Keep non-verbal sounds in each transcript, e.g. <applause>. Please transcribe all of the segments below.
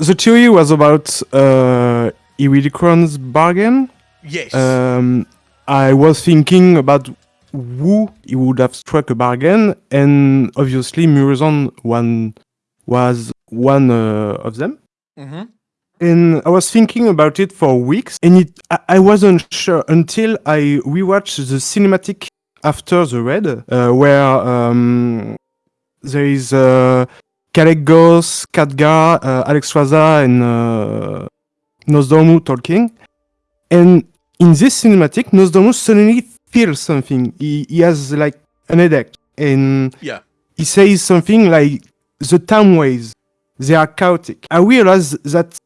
the theory was about uh, Iridikron's bargain. Yes. Um, I was thinking about who he would have struck a bargain, and obviously Murozond one was one uh, of them. hmm And I was thinking about it for weeks, and it I, I wasn't sure until I rewatched the cinematic after the red, uh, where um, there is uh, Kalecgos, Khadgar, uh, Alexstrasza, and uh, Nozdormu talking. And in this cinematic, Nozdormu suddenly feels something. He, he has like an headache, and Yeah. he says something like, "The time ways, they are chaotic." I realized that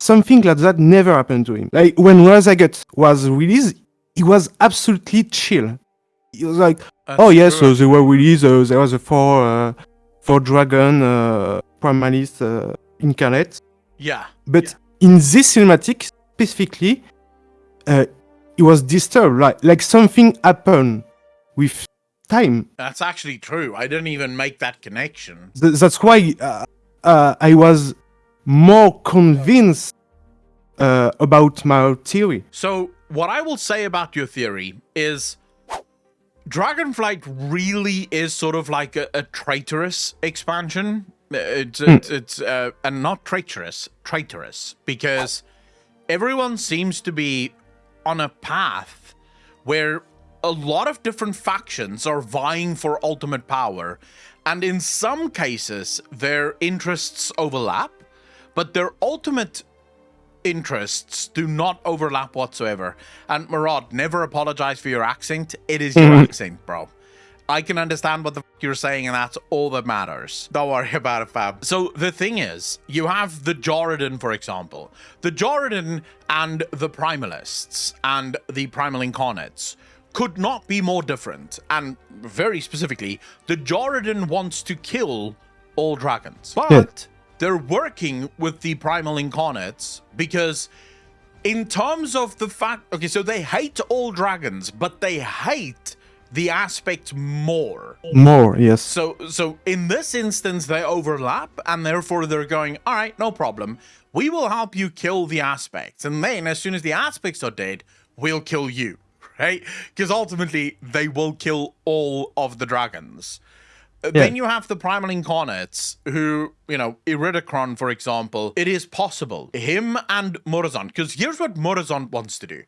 something like that never happened to him. Like when Raszageth was released, he was absolutely chill. He was like, That's "Oh yes, true. so they were released. Uh, there was a four, uh, four dragon uh, primalist uh, incarnate." Yeah. But Yeah. in this cinematic specifically, uh, he was disturbed. Like like something happened with time. That's actually true. I didn't even make that connection. Th- that's why uh, uh, I was more convinced uh, about my theory. So, what I will say about your theory is Dragonflight really is sort of like a, a traitorous expansion. It's, it's, it's uh, and not traitorous, traitorous, because everyone seems to be on a path where a lot of different factions are vying for ultimate power, and in some cases, their interests overlap, but their ultimate interests do not overlap whatsoever. And Murad, never apologize for your accent. It is your mm-hmm. accent, bro. I can understand what the f- you're saying, and that's all that matters. Don't worry <laughs> about it, Fab. So the thing is, you have the Djaradin, for example. The Djaradin and the Primalists and the Primal Incarnates could not be more different. And very specifically, the Djaradin wants to kill all dragons. But they're working with the Primal Incarnates because in terms of the fact okay so they hate all dragons but they hate the aspect more. More, yes. so so in this instance they overlap and therefore they're going all right no problem. We will help you kill the aspects and then as soon as the aspects are dead we'll kill you. <laughs> Right? Because ultimately they will kill all of the dragons Uh, Then you have the primal incarnates who, you know, Iridikron, for example. It is possible. Him and Murozond. Because here's what Murozond wants to do.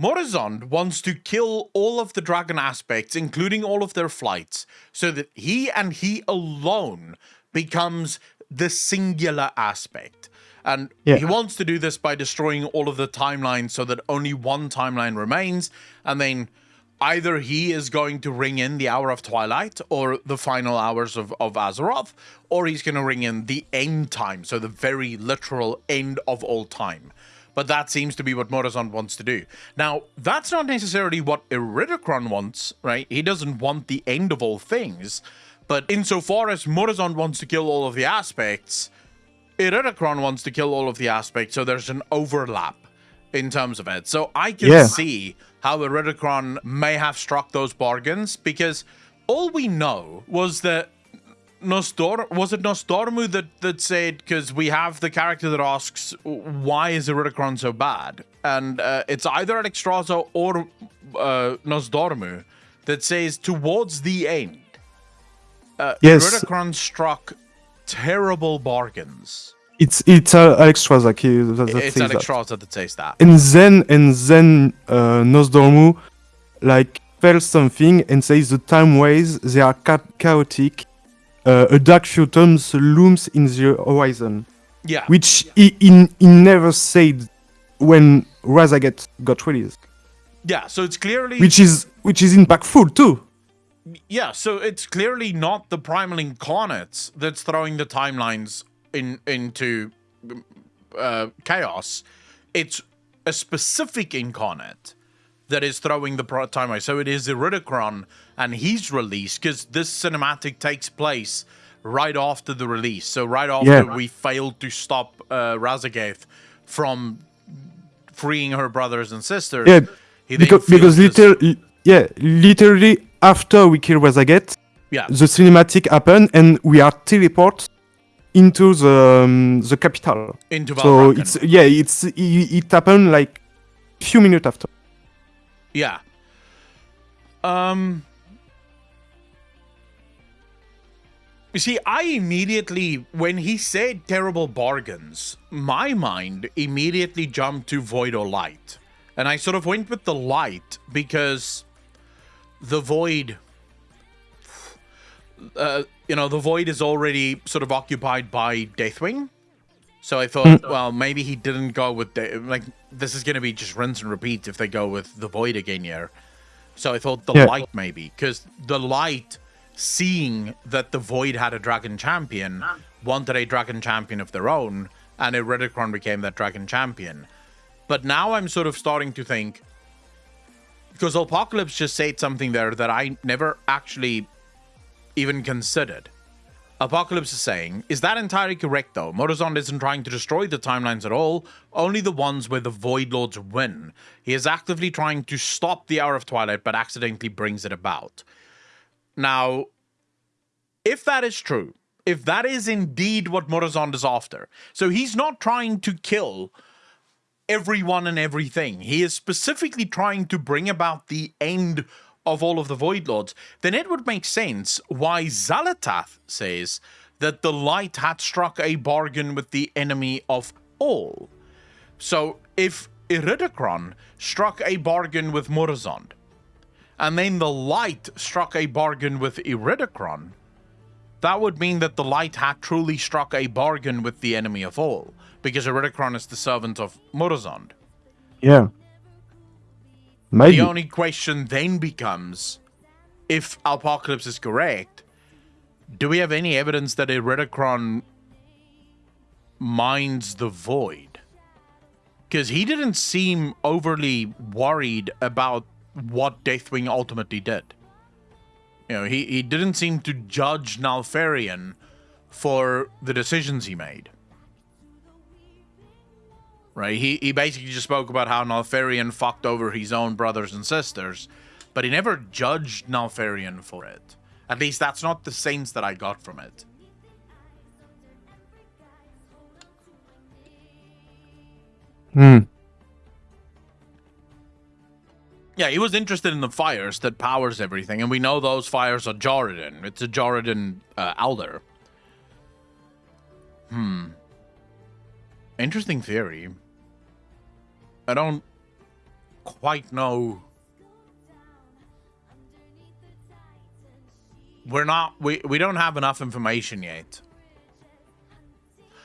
Murozond wants to kill all of the dragon aspects, including all of their flights, so that he and he alone becomes the singular aspect. And Yeah. he wants to do this by destroying all of the timelines so that only one timeline remains. And then either he is going to ring in the hour of twilight or the final hours of, of Azeroth, or he's going to ring in the end time, so the very literal end of all time. But that seems to be what Murozond wants to do. Now, that's not necessarily what Iridikron wants, right? He doesn't want the end of all things. But insofar as Murozond wants to kill all of the aspects, Iridikron wants to kill all of the aspects, so there's an overlap in terms of it. So I can Yeah. see how Iridikron may have struck those bargains because all we know was that Nostor was it Nostormu that that said because we have the character that asks why is Iridikron so bad, and uh, it's either Alexstrasza or uh, Nozdormu that says towards the end, uh, Yes. Struck terrible bargains. It's it's uh, Alexstrasza he- that, that It's says that. Alexstrasza that says that. And then and then uh, Nozdormu like felt something and says the time ways they are cha- chaotic. Uh, a dark phantom looms in the horizon, Yeah, which he, he, he never said when Raszageth got released, yeah. So it's clearly which is which is impactful too. Yeah, so it's clearly not the primal incarnates that's throwing the timelines in into uh, chaos. It's a specific incarnate that is throwing the time timeline. So it is Iridikron and he's released because this cinematic takes place right after the release. So right after Yeah. we failed to stop uh, Raszageth from freeing her brothers and sisters. Yeah, because, because this- yeah, literally after we kill Raszageth, yeah, the cinematic happen and we are teleport into the um, the capital. Into So it's yeah, it's it, it happened like few minutes after. Yeah. Um. You see, I immediately, when he said terrible bargains, my mind immediately jumped to void or light. And I sort of went with the light because the void, uh, you know, the void is already sort of occupied by Deathwing. So I thought, well, maybe he didn't go with the, like this is gonna be just rinse and repeat if they go with the void again here. So I thought the Yeah. light maybe because the light, seeing that the void had a dragon champion, wanted a dragon champion of their own, and Iridikron became that dragon champion. But now I'm sort of starting to think because Apocalypse just said something there that I never actually even considered. Apocalypse is saying, is that entirely correct though? Murozond isn't trying to destroy the timelines at all, only the ones where the Void Lords win. He is actively trying to stop the Hour of Twilight, but accidentally brings it about. Now, if that is true, if that is indeed what Murozond is after, so he's not trying to kill everyone and everything. He is specifically trying to bring about the end of all of the Void Lords. Then it would make sense why Xal'atath says that the light had struck a bargain with the enemy of all. So if Iridikron struck a bargain with Murozond, and then the light struck a bargain with Iridikron, that would mean that the light had truly struck a bargain with the enemy of all, because Iridikron is the servant of Murozond. Yeah. Maybe. The only question then becomes if Apocalypse is correct, do we have any evidence that Iridikron minds the void? Because he didn't seem overly worried about what Deathwing ultimately did. You know, he, he didn't seem to judge Neltharion for the decisions he made. Right? He, he basically just spoke about how Neltharion fucked over his own brothers and sisters, but he never judged Neltharion for it. At least that's not the sense that I got from it. Hmm. Yeah, he was interested in the fires that powers everything, and we know those fires are Djaradin. It's a Djaradin uh, Elder. Hmm. Interesting theory. I don't quite know. We're not. We we don't have enough information yet.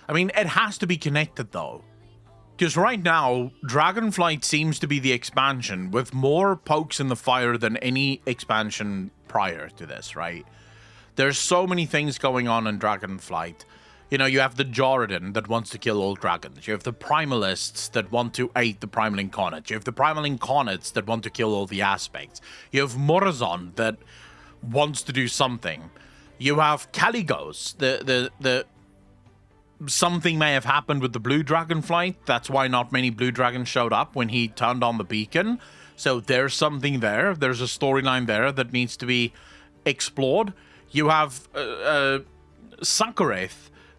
I mean, it has to be connected though. Because right now, Dragonflight seems to be the expansion with more pokes in the fire than any expansion prior to this, right? There's so many things going on in Dragonflight. You know, you have the Djaradin that wants to kill all dragons. You have the Primalists that want to aid the Primal Incarnate. You have the Primal Incarnates that want to kill all the aspects. You have Murozond that wants to do something. You have Kalecgos, the the the something may have happened with the blue dragon flight. That's why not many blue dragons showed up when he turned on the beacon. So there's something there. There's a storyline there that needs to be explored. You have uh, uh,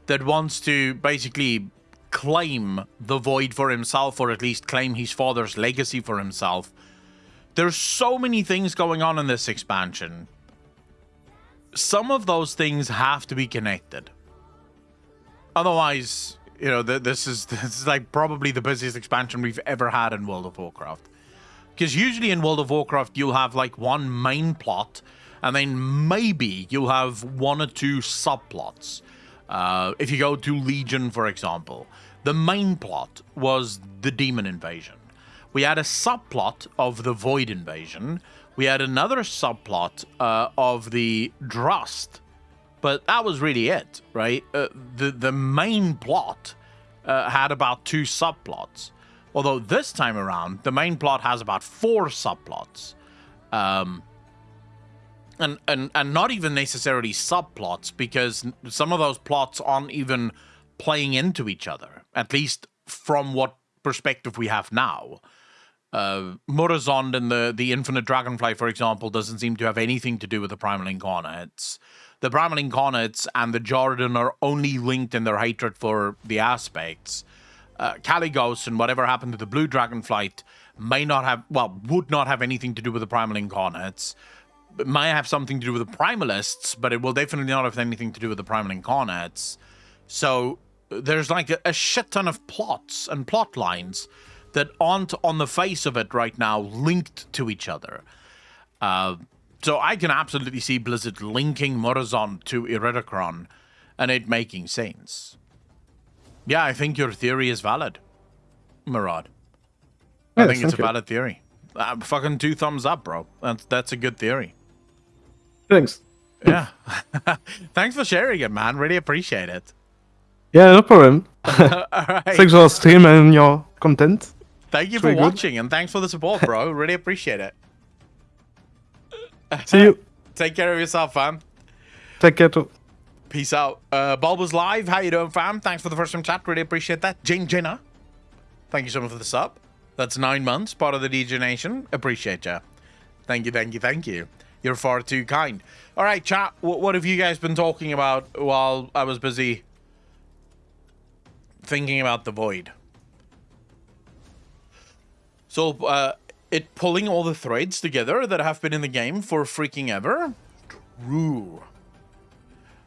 that wants to basically claim the void for himself, or at least claim his father's legacy for himself. There's so many things going on in this expansion. Some of those things have to be connected otherwise, you know, th- this is <laughs> this is like probably the busiest expansion we've ever had in World of Warcraft. Because usually in World of Warcraft, you'll have like one main plot, and then maybe you'll have one or two subplots. Uh, if you go to Legion, for example, the main plot was the demon invasion. We had a subplot of the Void invasion. We had another subplot uh, of the Drust but that was really it, right? Uh, the the main plot uh, had about two subplots, although this time around the main plot has about four subplots, um, and and and not even necessarily subplots because some of those plots aren't even playing into each other, at least from what perspective we have now. Uh, Murozond and the, the Infinite Dragonflight, for example, doesn't seem to have anything to do with the Primal Incarnates. the Primal Incarnates and the Djaradin are only linked in their hatred for the aspects. Uh, Kalecgos and whatever happened to the Blue Dragonflight may not have, well, would not have anything to do with the Primal Incarnates. Might have something to do with the Primalists, but it will definitely not have anything to do with the Primal Incarnates. So there's like a, a shit ton of plots and plot lines that aren't on the face of it right now linked to each other. Uh, so I can absolutely see Blizzard linking Murozond to Iridikron and it making sense. Yeah, I think your theory is valid, Murad. I think it's a you. valid theory. Uh, fucking two thumbs up, bro. That's that's a good theory. Thanks. Yeah. <laughs> Thanks for sharing it, man. Really appreciate it. Yeah, no problem. <laughs> All right. Thanks for stream and your content. Thank you It's for very good. watching and thanks for the support, bro. <laughs> really appreciate it. See you. Take care of yourself, fam. Take care too. Peace out. Uh, Bulbous Live, how you doing, fam? Thanks for the first time chat. Really appreciate that. Jane Jenner, thank you so much for the sub. That's nine months, part of the DJ Nation. Appreciate ya. Thank you, thank you, thank you. You're far too kind. All right, chat. What, have you guys been talking about while I was busy thinking about the void? So, uh, it pulling all the threads together that have been in the game for freaking ever? True.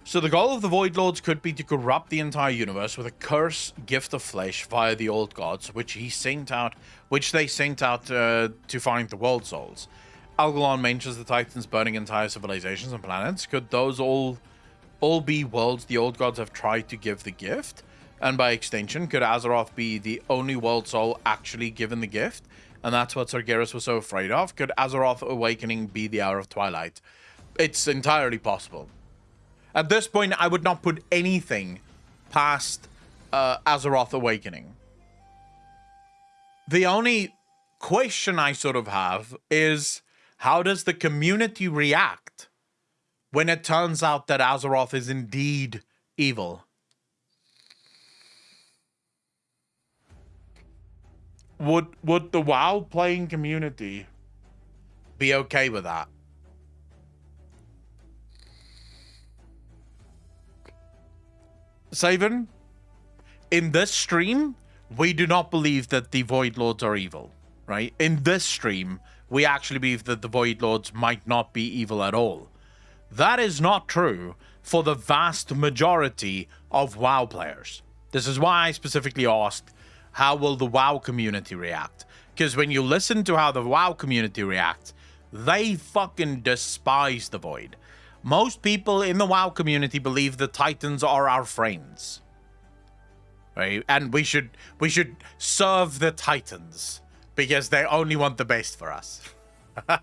So the goal of the Void Lords could be to corrupt the entire universe with a curse gift of flesh via the old gods, which he sent out, which they sent out uh, to find the world souls. Algalon mentions the Titans burning entire civilizations and planets. Could those all all be worlds the old gods have tried to give the gift? And by extension, could Azeroth be the only world soul actually given the gift? And that's what Sargeras was so afraid of. Could Azeroth Awakening be the Hour of Twilight? It's entirely possible. At this point, I would not put anything past uh, Azeroth Awakening. The only question I sort of have is how does the community react when it turns out that Azeroth is indeed evil? Would would the WoW playing community be okay with that? Saven, in this stream, we do not believe that the Void Lords are evil, right? In this stream, we actually believe that the Void Lords might not be evil at all. That is not true for the vast majority of WoW players. This is why I specifically asked, how will the WoW community react? Because when you listen to how the WoW community reacts, they fucking despise the Void. Most people in the WoW community believe the Titans are our friends. Right? And we should we should serve the Titans because they only want the best for us. <laughs>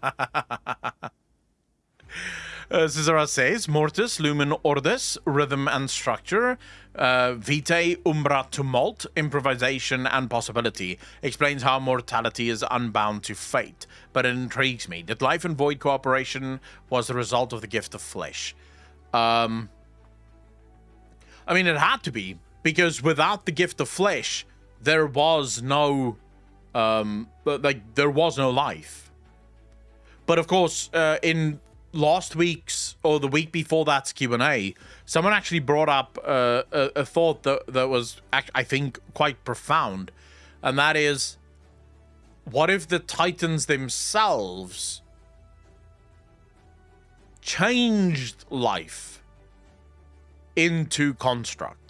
Uh, Cesar says, Mortis, Lumen Ordis, Rhythm and Structure, uh, Vitae, Umbra Tumult, Improvisation and Possibility. Explains how mortality is unbound to fate, but it intrigues me. That life and void cooperation was the result of the gift of flesh. Um, I mean, it had to be, because without the gift of flesh, there was no, um, but, like, there was no life. But of course, uh, in last week's or the week before that's Q&A, someone actually brought up uh, a, a thought that, that was, I think, quite profound. And that is, what if the Titans themselves changed life into construct?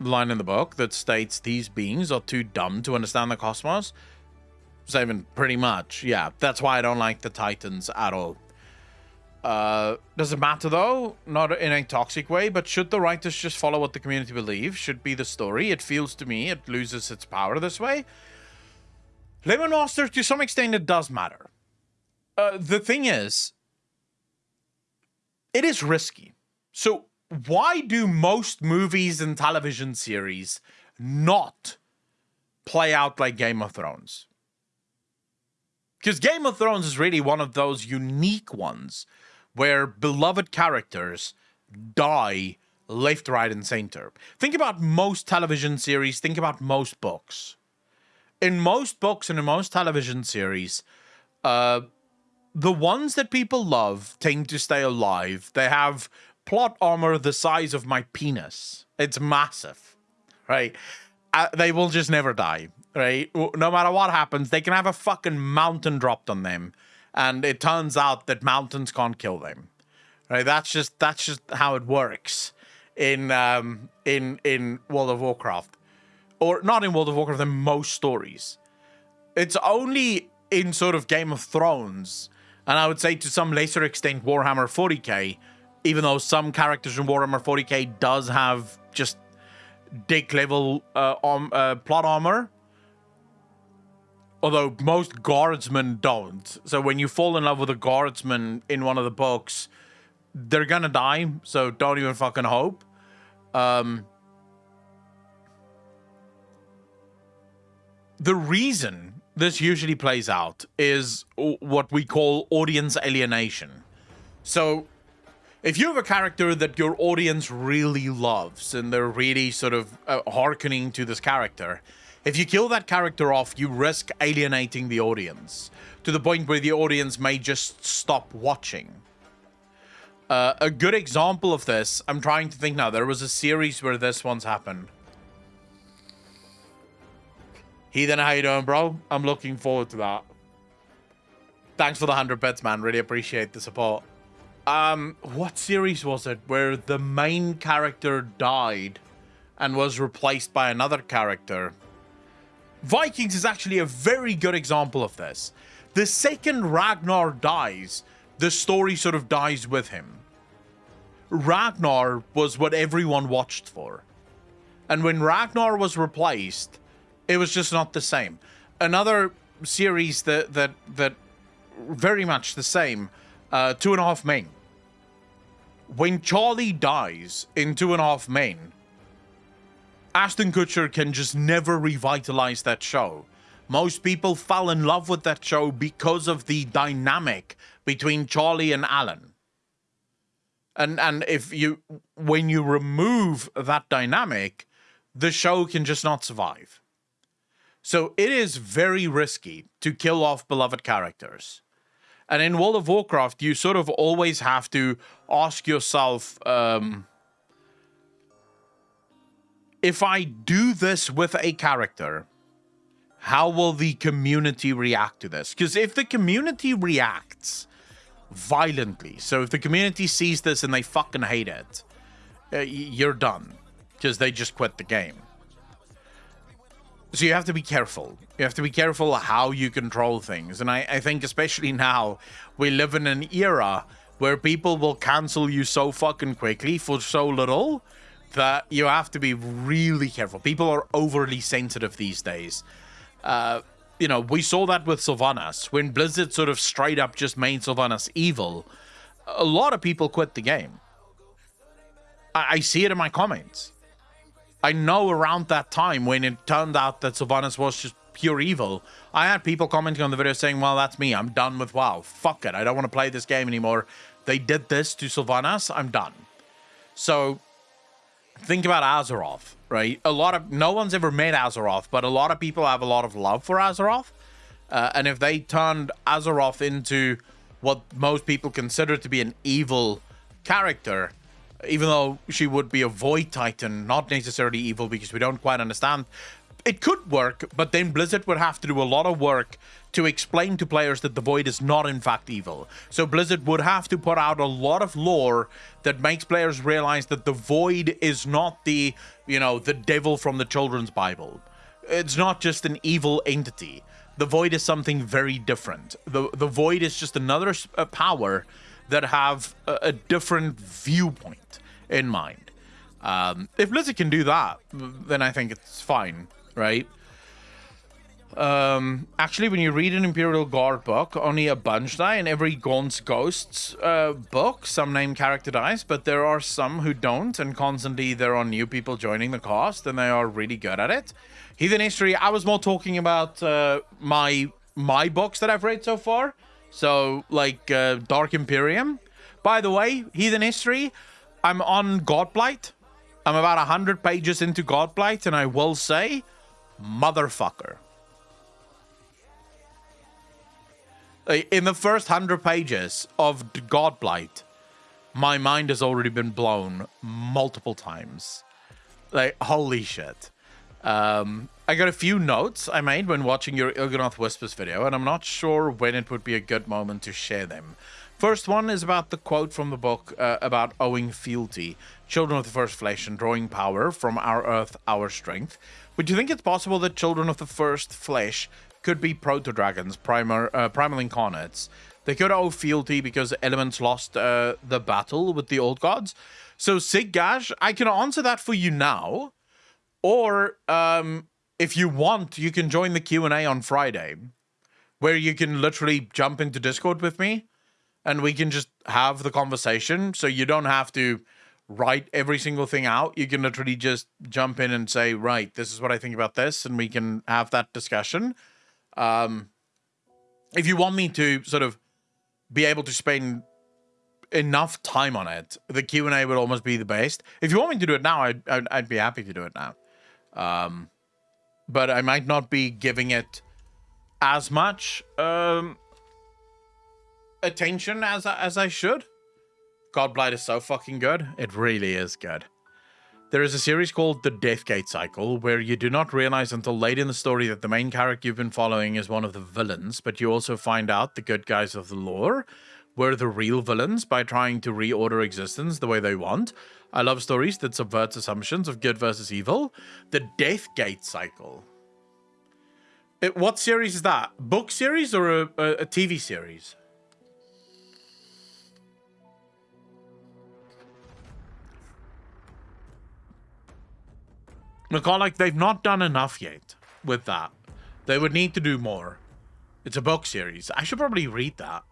Line in the book that states these beings are too dumb to understand the cosmos Saving pretty much, yeah. That's why I don't like the Titans at all. Uh, does it matter though? Not in a toxic way, but should the writers just follow what the community believes? Should be the story. It feels to me it loses its power this way. Lemon Master, to some extent, it does matter. Uh, the thing is, it is risky. So why do most movies and television series not play out like Game of Thrones? Because Game of Thrones is really one of those unique ones where beloved characters die left, right, and center. Think about most television series, think about most books. In most books and in most television series, uh, the ones that people love tend to stay alive. They have plot armor the size of my penis. It's massive, right? Uh, they will just never die, right? No matter what happens, they can have a fucking mountain dropped on them, and it turns out that mountains can't kill them, right? That's just that's just how it works in um, in in World of Warcraft, or not in World of Warcraft. In most stories, it's only in sort of Game of Thrones, and I would say to some lesser extent Warhammer 40k, even though some characters in Warhammer 40k does have just dick level uh, uh, plot armor. Although most guardsmen don't. So when you fall in love with a guardsman in one of the books, they're gonna die. So don't even fucking hope. Um, the reason this usually plays out is what we call audience alienation. So if you have a character that your audience really loves and they're really sort of uh, hearkening to this character, if you kill that character off, you risk alienating the audience to the point where the audience may just stop watching. Uh, a good example of this, I'm trying to think now, there was a series where this once happened. Heathen, how you doing, bro? I'm looking forward to that. Thanks for the 100 bits, man. Really appreciate the support. Um, what series was it where the main character died and was replaced by another character? Vikings is actually a very good example of this. The second Ragnar dies, the story sort of dies with him. Ragnar was what everyone watched for. And when Ragnar was replaced, it was just not the same. Another series that that that very much the same, uh, Two and a Half Men when Charlie dies in Two and a Half Men, Ashton Kutcher can just never revitalize that show. Most people fell in love with that show because of the dynamic between Charlie and Alan. And and if you when you remove that dynamic, the show can just not survive. So it is very risky to kill off beloved characters. And in World of Warcraft, you sort of always have to ask yourself, um, if I do this with a character, how will the community react to this? Because if the community reacts violently, so if the community sees this and they fucking hate it, uh, you're done because they just quit the game. So you have to be careful. You have to be careful how you control things. And I, I think especially now, we live in an era where people will cancel you so fucking quickly for so little that you have to be really careful. People are overly sensitive these days. Uh, you know, we saw that with Sylvanas. When Blizzard sort of straight up just made Sylvanas evil, a lot of people quit the game. I, I see it in my comments. I know around that time when it turned out that Sylvanas was just pure evil, I had people commenting on the video saying, well, that's me. I'm done with WoW. Fuck it. I don't want to play this game anymore. They did this to Sylvanas. I'm done. So think about Azeroth, right? A lot of, no one's ever met Azeroth, but a lot of people have a lot of love for Azeroth. Uh, and if they turned Azeroth into what most people consider to be an evil character, even though she would be a void titan, not necessarily evil because we don't quite understand. It could work, but then Blizzard would have to do a lot of work to explain to players that the void is not in fact evil. So Blizzard would have to put out a lot of lore that makes players realize that the void is not the, you know, the devil from the children's Bible. It's not just an evil entity. The void is something very different. The the void is just another uh, power that have a, a different viewpoint in mind. Um, if Blizzard can do that, then I think it's fine, right? Um, actually, when you read an Imperial Guard book, only a bunch die. In every Gaunt's Ghosts uh, book, some name character dies, but there are some who don't, and constantly there are new people joining the cast, and they are really good at it. Heathen History, I was more talking about uh, my my books that I've read so far. So, like uh, Dark Imperium. By the way, Heathen History, I'm on Godblight. I'm about 100 pages into Godblight, and I will say, motherfucker. In the first hundred pages of Godblight, my mind has already been blown multiple times. Like, holy shit. Um, I got a few notes I made when watching your Il'gynoth Whispers video, and I'm not sure when it would be a good moment to share them. First one is about the quote from the book uh, about owing fealty, children of the first flesh and drawing power from our earth, our strength. Would you think it's possible that children of the first flesh could be proto-dragons, uh, primal incarnates? They could owe fealty because elements lost uh, the battle with the old gods. So, Sig Gash, I can answer that for you now. Or, um, if you want, you can join the Q&A on Friday, where you can literally jump into Discord with me and we can just have the conversation. So you don't have to write every single thing out. You can literally just jump in and say, right, this is what I think about this, and we can have that discussion. Um, if you want me to sort of be able to spend enough time on it, the Q and A would almost be the best. If you want me to do it now, I'd, I'd, I'd be happy to do it now. Um, but I might not be giving it as much um, attention as as I should. Godblight is so fucking good. It really is good. There is a series called The Deathgate Cycle where you do not realize until late in the story that the main character you've been following is one of the villains, but you also find out the good guys of the lore were the real villains by trying to reorder existence the way they want. I love stories that subvert assumptions of good versus evil. The Deathgate Cycle. It, what series is that? Book series or a, a, a TV series? Look, like they've not done enough yet with that. They would need to do more. It's a book series. I should probably read that.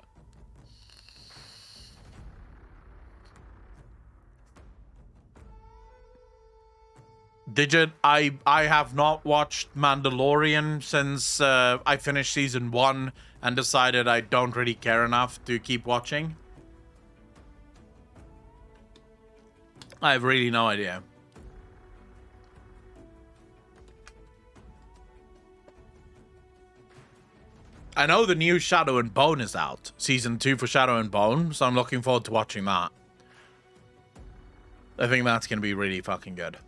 Digit, I I have not watched Mandalorian since uh, I finished season one and decided I don't really care enough to keep watching. I have really no idea. I know the new Shadow and Bone is out. Season 2 for Shadow and Bone, so I'm looking forward to watching that. I think that's going to be really fucking good.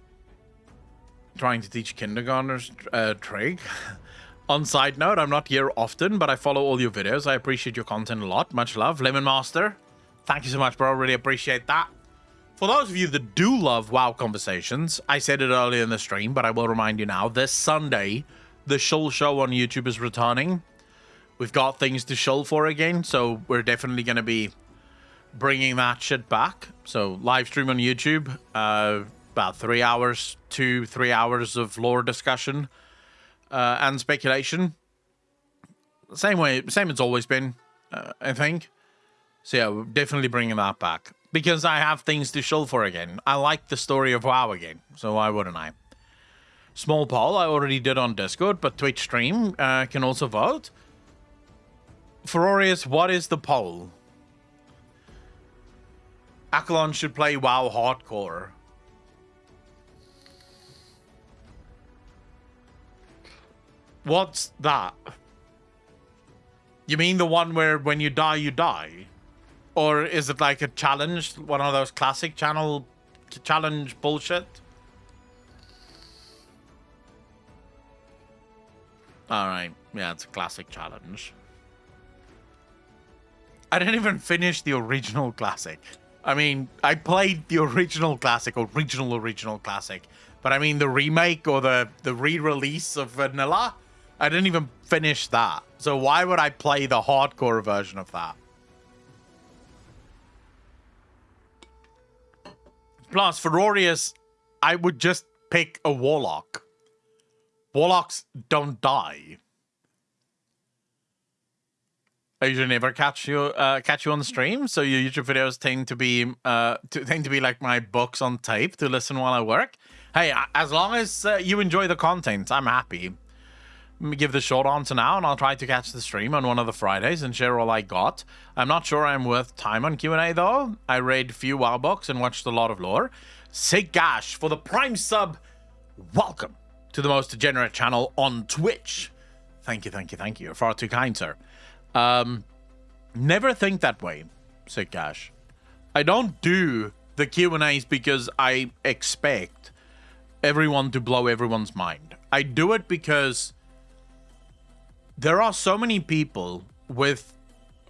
Trying to teach kindergartners uh, trig. <laughs> On side note, I'm not here often, but I follow all your videos. I appreciate your content a lot. Much love. Lemon Master, thank you so much, bro. Really appreciate that. For those of you that do love WoW conversations, I said it earlier in the stream, but I will remind you now. This Sunday, the Shoal Show on YouTube is returning we've got things to show for again, so we're definitely going to be bringing that shit back. So live stream on YouTube, uh, about three hours, two, three hours of lore discussion uh, and speculation. Same way, same it's always been, uh, I think. So yeah, we're definitely bringing that back because I have things to show for again. I like the story of WoW again, so why wouldn't I? Small poll I already did on Discord, but Twitch stream uh, can also vote. Ferorius, what is the poll? Akalon should play WoW Hardcore. What's that? You mean the one where when you die, you die? Or is it like a challenge? One of those classic channel challenge bullshit? Alright, yeah, it's a classic challenge. I didn't even finish the original classic. I mean, I played the original classic, original original classic, but I mean the remake or the the re-release of Vanilla. I didn't even finish that. So why would I play the hardcore version of that? Plus, Ferorius, I would just pick a Warlock. Warlocks don't die. I usually never catch you uh, catch you on stream, so your YouTube videos tend to be uh, to, tend to be like my books on tape to listen while I work. Hey, as long as uh, you enjoy the content, I'm happy. Give the short answer now, and I'll try to catch the stream on one of the Fridays and share all I got. I'm not sure I'm worth time on Q&A, though. I read few WoW books and watched a lot of lore. Sig Gash for the Prime sub. Welcome to the most degenerate channel on Twitch. Thank you, thank you, thank you. You're far too kind, sir. Um, Never think that way, said Cash. I don't do the Q&As because I expect everyone to blow everyone's mind. I do it because there are so many people with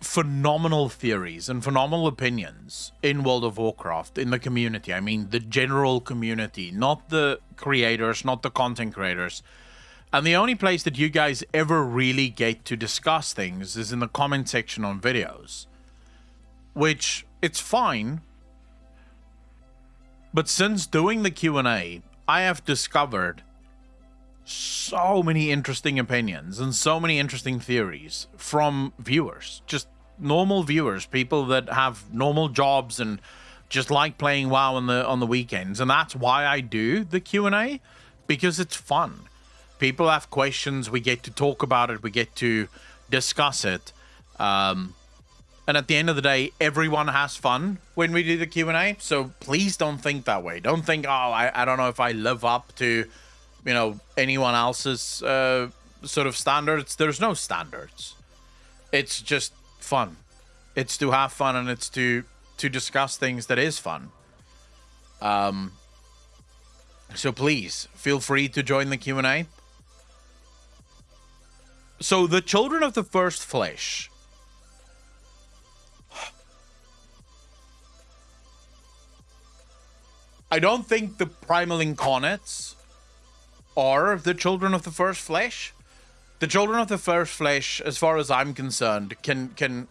phenomenal theories and phenomenal opinions in World of Warcraft in the community. I mean, the general community, not the creators, not the content creators. And the only place that you guys ever really get to discuss things is in the comment section on videos. Which, it's fine. But since doing the Q&A, I have discovered so many interesting opinions and so many interesting theories from viewers, just normal viewers, people that have normal jobs and just like playing WoW on the on the weekends, and that's why I do the Q and A because it's fun. People have questions, we get to talk about it, we get to discuss it, um, and at the end of the day, everyone has fun when we do the Q and A. So please don't think that way. Don't think, oh, I, I don't know if I live up to you know anyone else's uh, sort of standards. There's no standards. It's just fun. It's to have fun and it's to to discuss things that is fun. Um. So please feel free to join the Q and A. So the children of the first flesh. I don't think the primal incarnates are the children of the first flesh. The children of the first flesh, as far as I'm concerned, can can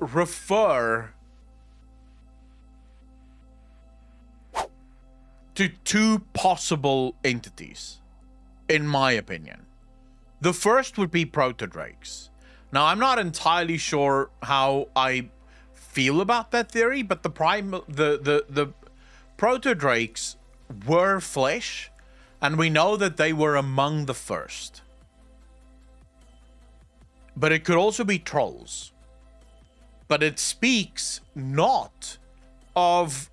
refer to two possible entities, in my opinion. The first would be protodrakes. Now, I'm not entirely sure how I feel about that theory, but the prime the the the protodrakes were flesh, and we know that they were among the first. But it could also be trolls. But it speaks not of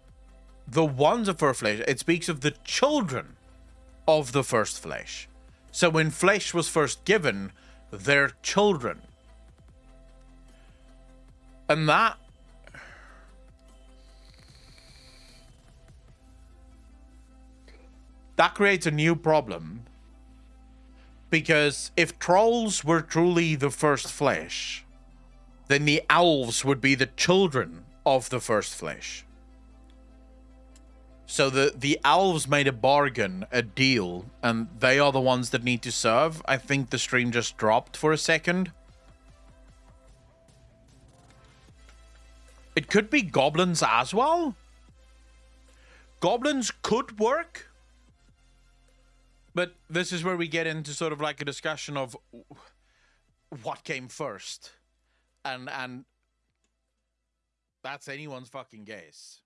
the ones of first flesh, it speaks of the children of the first flesh. So when flesh was first given, their children. And that that creates a new problem. Because if trolls were truly the first flesh, then the elves would be the children of the first flesh. So the, the elves made a bargain, a deal, and they are the ones that need to serve. I think the stream just dropped for a second. It could be goblins as well. Goblins could work but this is where we get into sort of like a discussion of what came first. And and that's anyone's fucking guess.